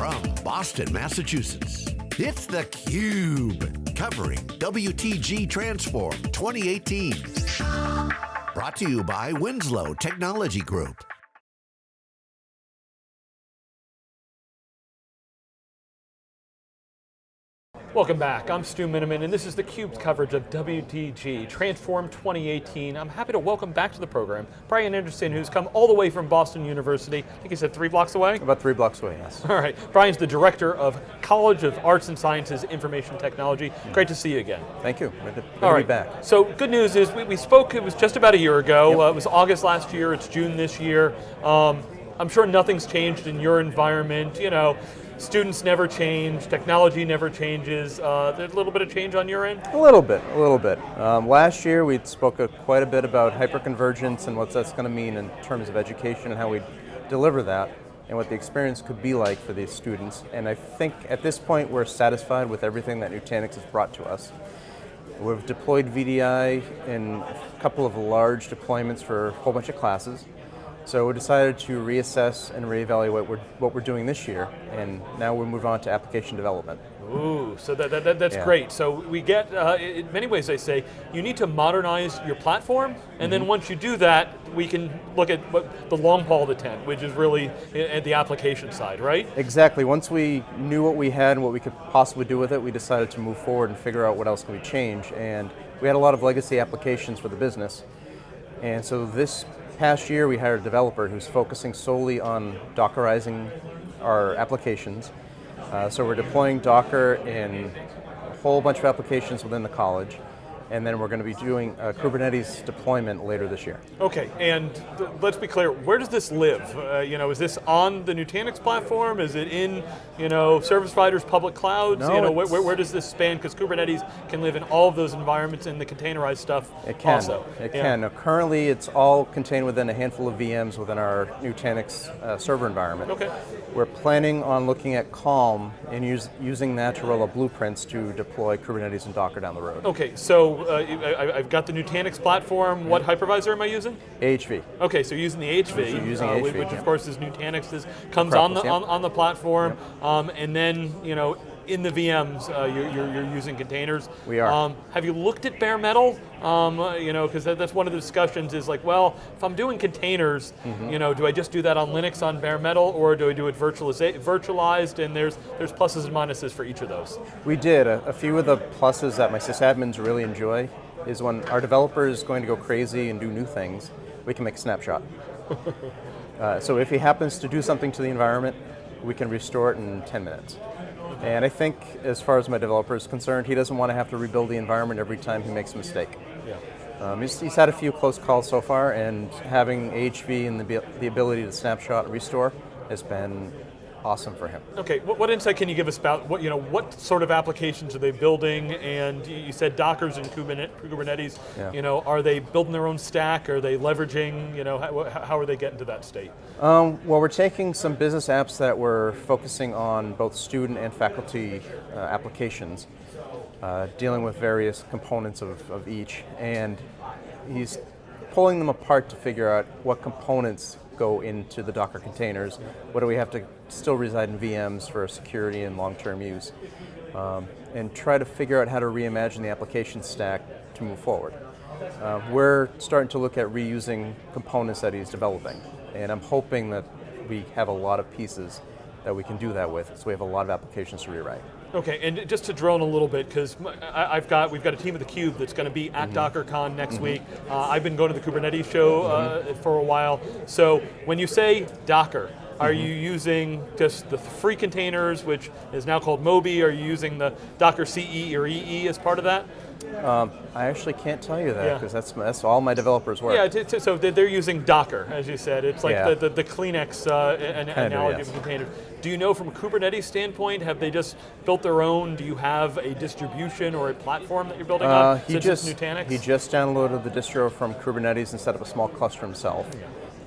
from Boston, Massachusetts, it's theCUBE, covering WTG Transform 2018. Brought to you by Winslow Technology Group. Welcome back, I'm Stu Miniman, and this is theCUBE's coverage of WTG Transform 2018. I'm happy to welcome back to the program Brian Anderson, who's come all the way from Boston University. I think he said three blocks away? About three blocks away, yes. All right, Brian's the Director of College of Arts and Sciences Information Technology. Great to see you again. Thank you, good to, good all be back. So good news is we, we spoke, it was just about a year ago. Yep. Uh, it was August last year, it's June this year. Um, I'm sure nothing's changed in your environment, you know, students never change, technology never changes. Uh, there's a little bit of change on your end? A little bit, a little bit. Um, last year we spoke a, quite a bit about hyperconvergence and what that's going to mean in terms of education and how we deliver that and what the experience could be like for these students. And I think at this point we're satisfied with everything that Nutanix has brought to us. We've deployed VDI in a couple of large deployments for a whole bunch of classes. So we decided to reassess and reevaluate what we're, what we're doing this year, and now we move on to application development. Ooh, so that, that, that that's Yeah. great. So we get, uh, in many ways they say, you need to modernize your platform, and Mm-hmm. then once you do that, we can look at what the long haul of the tent, which is really at the application side, right? Exactly. Once we knew what we had and what we could possibly do with it, we decided to move forward and figure out what else can we change. And we had a lot of legacy applications for the business. And so this past year, we hired a developer who's focusing solely on Dockerizing our applications. Uh, so we're deploying Docker in a whole bunch of applications within the college. And then we're going to be doing a Kubernetes deployment later this year. Okay, and let's be clear, where does this live? Uh, you know, is this on the Nutanix platform? Is it in, you know, service providers, public clouds? No, you know, where, where, does this span? Because Kubernetes can live in all of those environments and the containerized stuff It can. also. It Yeah. can. Now, currently, it's all contained within a handful of VMs within our Nutanix uh, server environment. Okay. We're planning on looking at Calm and use, using that to roll up blueprints to deploy Kubernetes and Docker down the road. Okay, so uh, I, I've got the Nutanix platform. What hypervisor am I using? AHV. Okay, so using the HV, So using uh, HV, which, yeah. of course is Nutanix, is, comes on the, Acropolis, on, on the platform, um, and then, you know, in the VMs, uh, you're, you're, you're using containers. We are. Um, have you looked at bare metal? Um, uh, you know, because that, that's one of the discussions is like, well, if I'm doing containers, Mm-hmm. you know, do I just do that on Linux on bare metal, or do I do it virtualized? And there's there's pluses and minuses for each of those. We did. A, a few of the pluses that my sysadmins really enjoy is when our developer is going to go crazy and do new things, we can make a snapshot. uh, so if he happens to do something to the environment, we can restore it in 10 minutes. And I think as far as my developer is concerned, he doesn't want to have to rebuild the environment every time he makes a mistake. Yeah. Um, he's, he's had a few close calls so far, and having HV and the, the ability to snapshot and restore has been awesome for him. Okay, what, what insight can you give us about what you know? What sort of applications are they building? And you said Docker's and Kubernetes. Kubernetes Yeah. You know, are they building their own stack? Are they leveraging? You know, how, how are they getting to that state? Um, well, we're taking some business apps that we're focusing on both student and faculty uh, applications, uh, dealing with various components of, of each, and he's pulling them apart to figure out what components go into the Docker containers, what do we have to still reside in VMs for security and long-term use, um, and try to figure out how to reimagine the application stack to move forward. Uh, we're starting to look at reusing components that he's developing, and I'm hoping that we have a lot of pieces that we can do that with, so we have a lot of applications to rewrite. Okay, and just to in a little bit, because I've got we've got a team at the Cube that's going to be at DockerCon next week. Uh, I've been going to the Kubernetes show uh, for a while. So when you say Docker, are you using just the free containers, which is now called Moby? Are you using the Docker CE or EE as part of that? Um, I actually can't tell you that Yeah. because that's that's all my developers work. Yeah, so they're they're using Docker, as you said. It's like Yeah. the, the, the Kleenex uh, an- yes. of containers. Do you know from a Kubernetes standpoint, have they just built their own? Do you have a distribution or a platform that you're building Uh, on he just Nutanix? he just downloaded the distro from Kubernetes and set up a small cluster himself.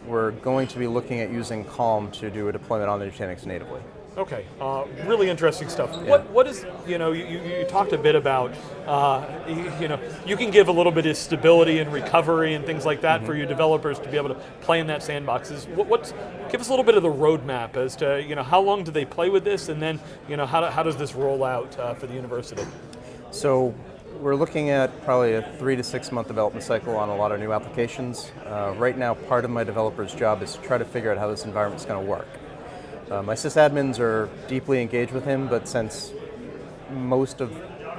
We're going to be looking at using Calm to do a deployment on the Nutanix natively. Okay, uh, really interesting stuff. What what is you know you, you you talked a bit about uh, you, you know you can give a little bit of stability and recovery and things like that for your developers to be able to play in that sandboxes. What, what's give us a little bit of the roadmap as to you know how long do they play with this and then you know how, do, how does this roll out uh, for the university? So we're looking at probably a three to six month development cycle on a lot of new applications. Uh, right now, part of my developer's job is to try to figure out how this environment's going to work. Uh, my sysadmins are deeply engaged with him, but since most of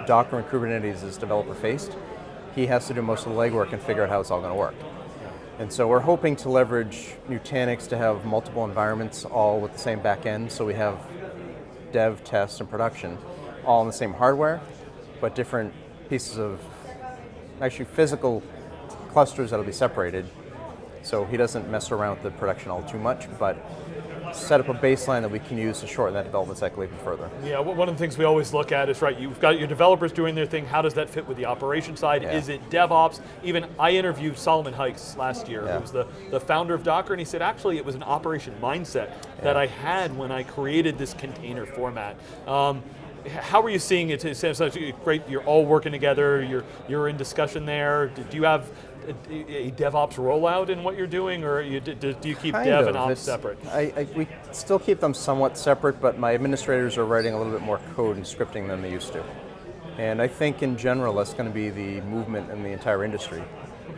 Docker and Kubernetes is developer faced, he has to do most of the legwork and figure out how it's all going to work. And so we're hoping to leverage Nutanix to have multiple environments all with the same backend, so we have dev, test, and production all on the same hardware, but different pieces of actually physical clusters that'll be separated. So he doesn't mess around with the production all too much, but set up a baseline that we can use to shorten that development cycle even further. Yeah, one of the things we always look at is right. You've got your developers doing their thing. How does that fit with the operation side? Yeah. Is it DevOps? Even I interviewed Solomon Hykes last year, Yeah. who was the, the founder of Docker, and he said actually it was an operation mindset that I had when I created this container format. Um, how are you seeing it? It sounds like great. You're all working together. You're you're in discussion there. Do you have a, a DevOps rollout in what you're doing, or you, do, do you keep Kind Dev of. and Ops It's- separate? I, I, we still keep them somewhat separate, but my administrators are writing a little bit more code and scripting than they used to. And I think in general that's going to be the movement in the entire industry,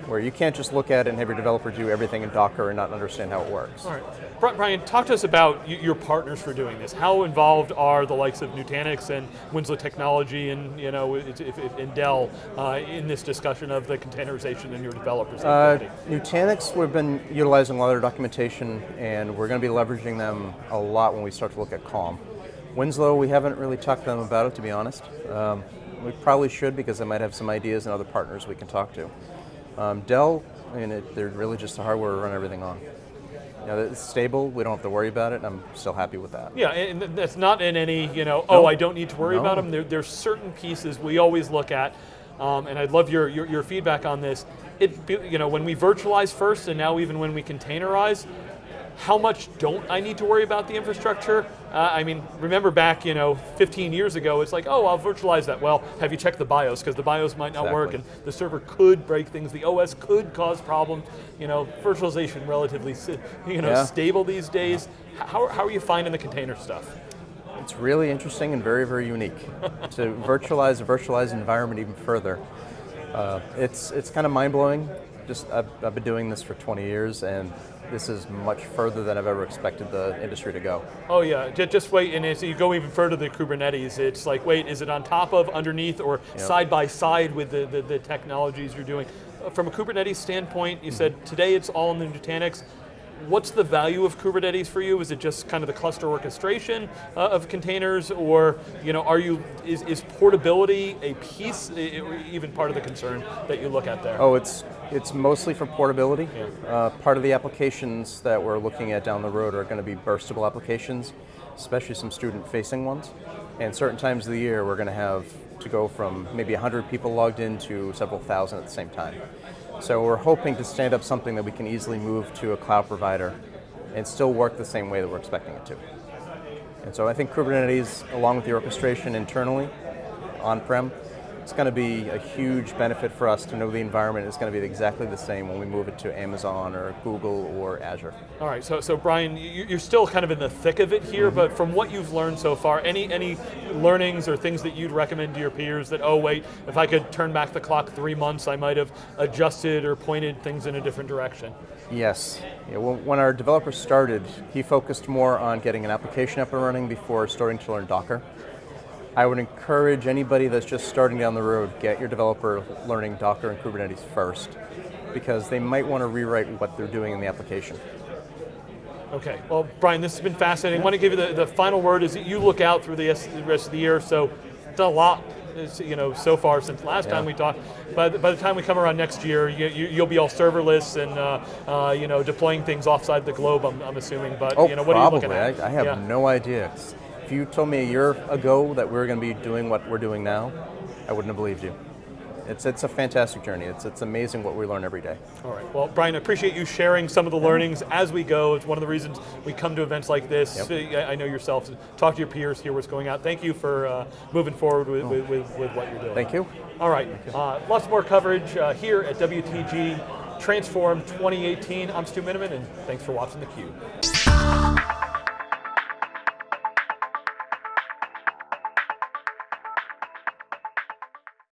where you can't just look at it and have your developer do everything in Docker and not understand how it works. All right. Brian, talk to us about your partners for doing this. How involved are the likes of Nutanix and Winslow Technology and you know and Dell uh, in this discussion of the containerization and your developers? Uh. Nutanix, we've been utilizing a lot of their documentation, and we're going to be leveraging them a lot when we start to look at Calm. Winslow, we haven't really talked to them about it, to be honest. Um, we probably should because they might have some ideas and other partners we can talk to. Um, Dell, I mean, it, they're really just the hardware to run everything on. You know, it's stable. We don't have to worry about it. and I'm still happy with that. Yeah, and that's not in any, you know, oh, No. I don't need to worry about them. There, there's certain pieces we always look at, um, and I'd love your, your, your feedback on this. It, you know, when we virtualize first, and now even when we containerize, how much don't I need to worry about the infrastructure? Uh, I mean, remember back, you know, 15 years ago, it's like, oh, I'll virtualize that. Well, have you checked the BIOS? Because the BIOS might not work, and the server could break things. The OS could cause problems. You know, virtualization relatively, you know, Yeah. stable these days. How, how are you finding the container stuff? It's really interesting and very, very unique to virtualize a virtualized environment even further. Uh, it's it's kind of mind blowing. Just I've, I've been doing this for 20 years, and this is much further than I've ever expected the industry to go. Oh yeah, just, wait, and as you go even further to Kubernetes, it's like, wait, is it on top of, underneath, or side by side with the, the, the technologies you're doing? Uh, From a Kubernetes standpoint, you said today it's all in the Nutanix. What's the value of Kubernetes for you? Is it just kind of the cluster orchestration uh, of containers, or you know, are you is, is portability a piece, even part of the concern that you look at there? Oh, it's it's mostly for portability. Yeah. Uh, part of the applications that we're looking at down the road are going to be burstable applications, especially some student-facing ones. And certain times of the year, we're going to have to go from maybe 100 people logged in to several thousand at the same time. So we're hoping to stand up something that we can easily move to a cloud provider and still work the same way that we're expecting it to. And so I think Kubernetes, along with the orchestration internally, on-prem, it's going to be a huge benefit for us to know the environment is going to be exactly the same when we move it to Amazon or Google or Azure. All right, so so Brian, you- you're still kind of in the thick of it here, Mm-hmm. but from what you've learned so far, any any learnings or things that you'd recommend to your peers that oh wait, if I could turn back the clock three months, I might have adjusted or pointed things in a different direction. Yes. Yeah, when, when our developer started, he focused more on getting an application up and running before starting to learn Docker. I would encourage anybody that's just starting down the road, get your developer learning Docker and Kubernetes first, because they might want to rewrite what they're doing in the application. Okay, well, Brian, this has been fascinating. I want to give you the, the final word as you look out through the rest of the year. So, it's a lot, you know, so far since last time we talked. By the, by the time we come around next year, you, you, you'll be all serverless and uh, uh, you know deploying things offside the globe. I'm, I'm assuming, but Oh, you know, what probably. are you looking at? I, I have Yeah. no idea. If you told me a year ago that we were going to be doing what we're doing now, I wouldn't have believed you. It's, it's a fantastic journey. It's, it's amazing what we learn every day. All right. Well, Brian, I appreciate you sharing some of the learnings as we go. It's one of the reasons we come to events like this. Yep. I know yourself, talk to your peers, hear what's going on. Thank you for uh, moving forward with, with, with, with what you're doing. Thank you. All right. Uh, lots more coverage uh, here at WTG Transform 2018. I'm Stu Miniman, and thanks for watching theCUBE.